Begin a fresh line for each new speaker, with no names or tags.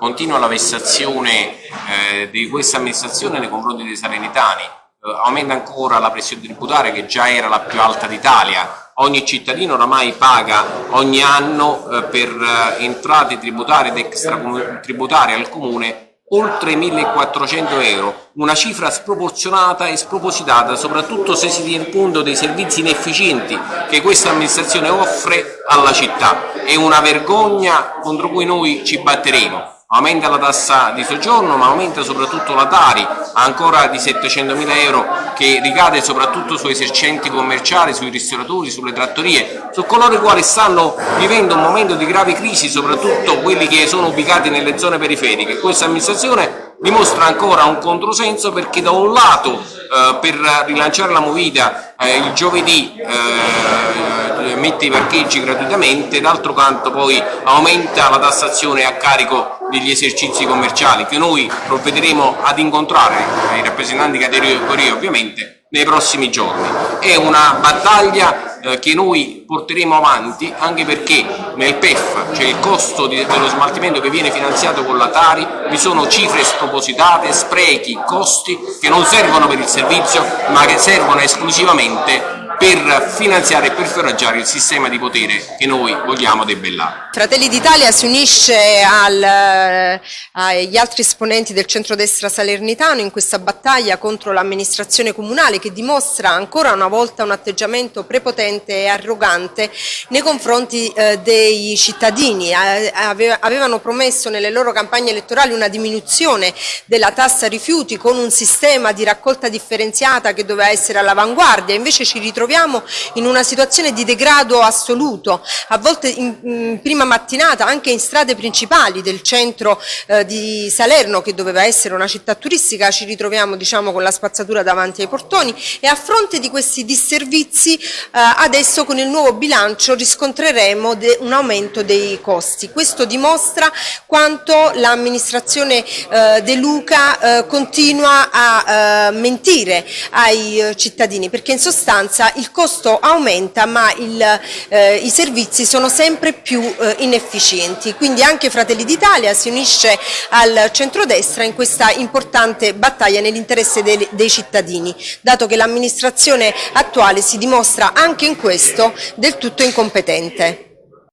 continua la vessazione eh, di questa amministrazione nei confronti dei salernitani, eh, aumenta ancora la pressione tributaria che già era la più alta d'Italia, ogni cittadino oramai paga ogni anno eh, per eh, entrate tributarie ed extratributarie al comune oltre 1400 euro, una cifra sproporzionata e spropositata soprattutto se si tiene conto dei servizi inefficienti che questa amministrazione offre alla città. È una vergogna contro cui noi ci batteremo aumenta la tassa di soggiorno ma aumenta soprattutto la Tari ancora di 700 mila euro che ricade soprattutto sui esercenti commerciali, sui ristoratori, sulle trattorie, su coloro i quali stanno vivendo un momento di grave crisi, soprattutto quelli che sono ubicati nelle zone periferiche. Questa amministrazione dimostra ancora un controsenso perché da un lato eh, per rilanciare la movida eh, il giovedì eh, mette i parcheggi gratuitamente, d'altro canto poi aumenta la tassazione a carico degli esercizi commerciali che noi provvederemo ad incontrare, i rappresentanti categorie ovviamente, nei prossimi giorni. È una battaglia eh, che noi porteremo avanti anche perché nel PEF, cioè il costo di, dello smaltimento che viene finanziato con la Tari, vi sono cifre spropositate, sprechi, costi che non servono per il servizio ma che servono esclusivamente per finanziare e per foraggiare il sistema di potere che noi vogliamo debellare.
Fratelli d'Italia si unisce al, eh, agli altri esponenti del centrodestra salernitano in questa battaglia contro l'amministrazione comunale che dimostra ancora una volta un atteggiamento prepotente e arrogante nei confronti eh, dei cittadini. Eh, avevano promesso nelle loro campagne elettorali una diminuzione della tassa rifiuti con un sistema di raccolta differenziata che doveva essere all'avanguardia, invece ci ritroviamo troviamo in una situazione di degrado assoluto, a volte in, in prima mattinata anche in strade principali del centro eh, di Salerno che doveva essere una città turistica ci ritroviamo diciamo, con la spazzatura davanti ai portoni e a fronte di questi disservizi eh, adesso con il nuovo bilancio riscontreremo un aumento dei costi. Questo dimostra quanto l'amministrazione eh, De Luca eh, continua a eh, mentire ai eh, cittadini perché in sostanza il costo aumenta ma il, eh, i servizi sono sempre più eh, inefficienti. Quindi anche Fratelli d'Italia si unisce al centrodestra in questa importante battaglia nell'interesse dei, dei cittadini, dato che l'amministrazione attuale si dimostra anche in questo del tutto incompetente.